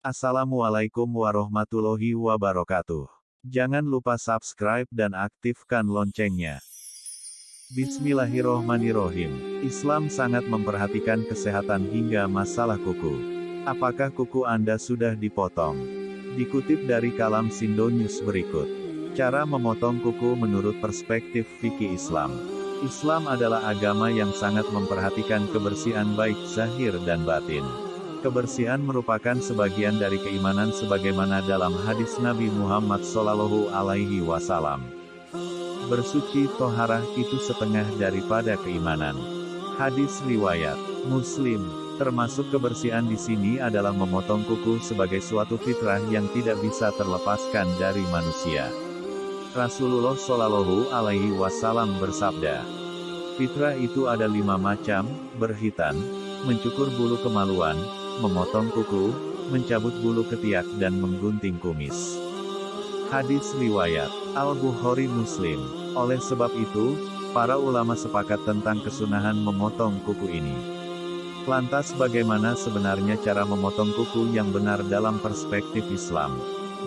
Assalamualaikum warahmatullahi wabarakatuh. Jangan lupa subscribe dan aktifkan loncengnya. Bismillahirrohmanirrohim. Islam sangat memperhatikan kesehatan hingga masalah kuku. Apakah kuku Anda sudah dipotong? Dikutip dari kalam Sindonius berikut. Cara memotong kuku menurut perspektif fikih Islam. Islam adalah agama yang sangat memperhatikan kebersihan baik zahir dan batin. Kebersihan merupakan sebagian dari keimanan sebagaimana dalam hadis Nabi Muhammad SAW. Alaihi Wasallam. Bersuci toharah itu setengah daripada keimanan. Hadis riwayat Muslim, termasuk kebersihan di sini adalah memotong kuku sebagai suatu fitrah yang tidak bisa terlepaskan dari manusia. Rasulullah Shallallahu Alaihi Wasallam bersabda, fitrah itu ada lima macam: berhitan, mencukur bulu kemaluan, memotong kuku, mencabut bulu ketiak dan menggunting kumis. Hadis Riwayat Al-Bukhari Muslim Oleh sebab itu, para ulama sepakat tentang kesunahan memotong kuku ini. Lantas bagaimana sebenarnya cara memotong kuku yang benar dalam perspektif Islam?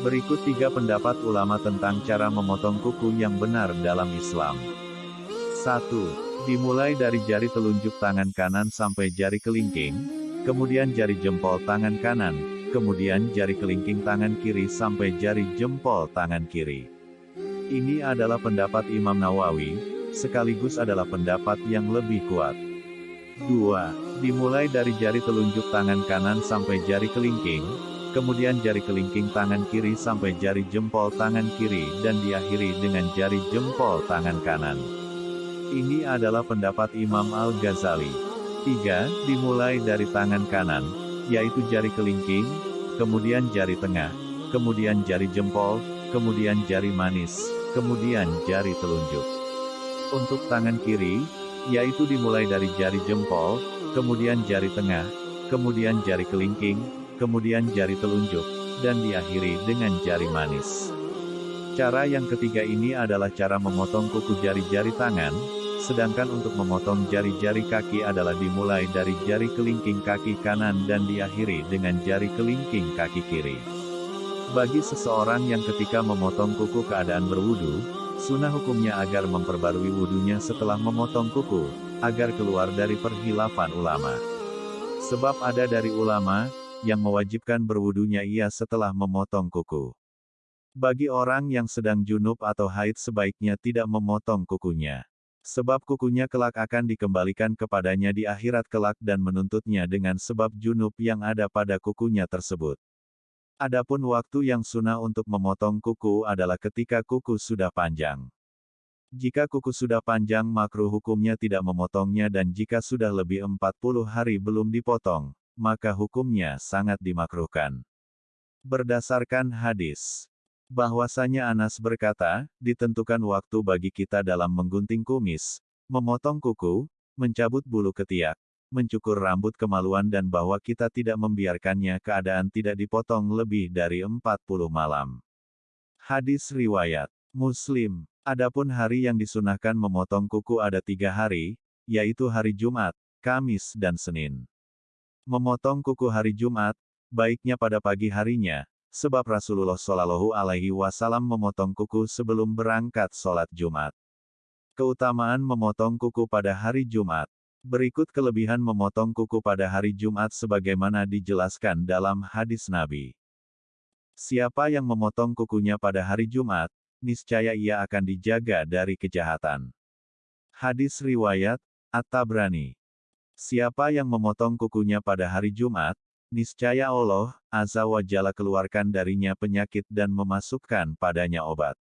Berikut tiga pendapat ulama tentang cara memotong kuku yang benar dalam Islam. 1. Dimulai dari jari telunjuk tangan kanan sampai jari kelingking, kemudian jari jempol tangan kanan, kemudian jari kelingking tangan kiri sampai jari jempol tangan kiri. Ini adalah pendapat Imam Nawawi, sekaligus adalah pendapat yang lebih kuat. 2. Dimulai dari jari telunjuk tangan kanan sampai jari kelingking, kemudian jari kelingking tangan kiri sampai jari jempol tangan kiri dan diakhiri dengan jari jempol tangan kanan. Ini adalah pendapat Imam Al-Ghazali. 3. Dimulai dari tangan kanan, yaitu jari kelingking, kemudian jari tengah, kemudian jari jempol, kemudian jari manis, kemudian jari telunjuk. Untuk tangan kiri, yaitu dimulai dari jari jempol, kemudian jari tengah, kemudian jari kelingking, kemudian jari telunjuk, dan diakhiri dengan jari manis. Cara yang ketiga ini adalah cara memotong kuku jari-jari tangan, Sedangkan untuk memotong jari-jari kaki adalah dimulai dari jari kelingking kaki kanan dan diakhiri dengan jari kelingking kaki kiri. Bagi seseorang yang ketika memotong kuku keadaan berwudu, sunnah hukumnya agar memperbarui wudunya setelah memotong kuku, agar keluar dari perhilafan ulama. Sebab ada dari ulama, yang mewajibkan berwudunya ia setelah memotong kuku. Bagi orang yang sedang junub atau haid sebaiknya tidak memotong kukunya. Sebab kukunya kelak akan dikembalikan kepadanya di akhirat kelak dan menuntutnya dengan sebab junub yang ada pada kukunya tersebut. Adapun waktu yang sunnah untuk memotong kuku adalah ketika kuku sudah panjang. Jika kuku sudah panjang makruh hukumnya tidak memotongnya dan jika sudah lebih 40 hari belum dipotong, maka hukumnya sangat dimakruhkan. Berdasarkan hadis bahwasanya Anas berkata, ditentukan waktu bagi kita dalam menggunting kumis, memotong kuku, mencabut bulu ketiak, mencukur rambut kemaluan dan bahwa kita tidak membiarkannya keadaan tidak dipotong lebih dari 40 malam. Hadis Riwayat Muslim Adapun hari yang disunahkan memotong kuku ada tiga hari, yaitu hari Jumat, Kamis dan Senin. Memotong kuku hari Jumat, baiknya pada pagi harinya, sebab Rasulullah Shallallahu Alaihi Wasallam memotong kuku sebelum berangkat sholat Jumat. Keutamaan memotong kuku pada hari Jumat. Berikut kelebihan memotong kuku pada hari Jumat sebagaimana dijelaskan dalam hadis Nabi. Siapa yang memotong kukunya pada hari Jumat, niscaya ia akan dijaga dari kejahatan. Hadis Riwayat, At-Tabrani. Siapa yang memotong kukunya pada hari Jumat, niscaya Allah, Azza wa Jalla keluarkan darinya penyakit dan memasukkan padanya obat.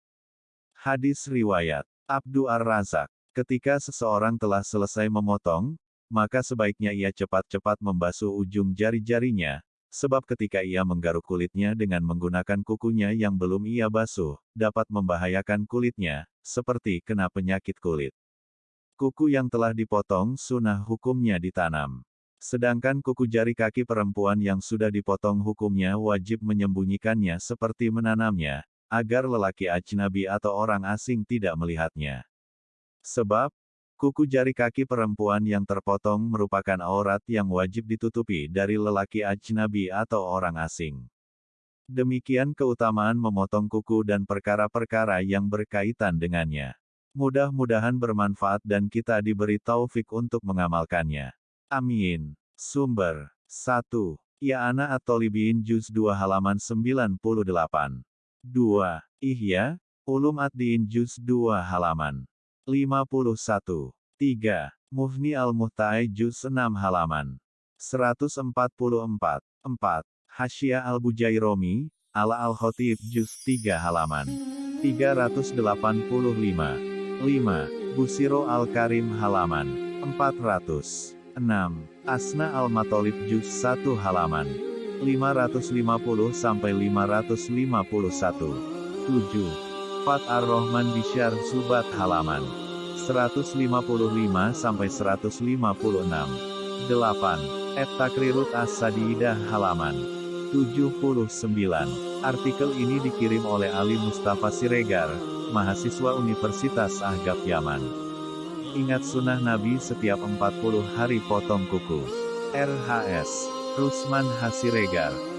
Hadis Riwayat Abdu Ar-Razak Ketika seseorang telah selesai memotong, maka sebaiknya ia cepat-cepat membasuh ujung jari-jarinya, sebab ketika ia menggaruk kulitnya dengan menggunakan kukunya yang belum ia basuh, dapat membahayakan kulitnya, seperti kena penyakit kulit. Kuku yang telah dipotong sunnah hukumnya ditanam. Sedangkan kuku jari kaki perempuan yang sudah dipotong hukumnya wajib menyembunyikannya seperti menanamnya, agar lelaki ajnabi atau orang asing tidak melihatnya. Sebab, kuku jari kaki perempuan yang terpotong merupakan aurat yang wajib ditutupi dari lelaki ajnabi atau orang asing. Demikian keutamaan memotong kuku dan perkara-perkara yang berkaitan dengannya. Mudah-mudahan bermanfaat dan kita diberi taufik untuk mengamalkannya. Amin. Sumber 1. Ya Ana At-Tolibiin Juz 2 halaman 98. 2. Ihya, Ulum Ad-Din Juz 2 halaman 51. 3. Mufni Al-Muhtai Juz 6 halaman 144. 4. Hasya Al-Bujairomi, Ala Al-Khotib Juz 3 halaman 385. 5. Busiro Al-Karim halaman 400. 6. Asna Al-Matolib Juz 1 halaman 550 sampai 551. 7. Fat Ar-Rahman Bishar Subat halaman 155 sampai 156. 8. Et Takrirut As-Sadidah halaman 79. Artikel ini dikirim oleh Ali Mustafa Siregar, mahasiswa Universitas Ahgab Yaman. Ingat sunnah Nabi setiap 40 hari potong kuku. RHS Rusman Hasiregar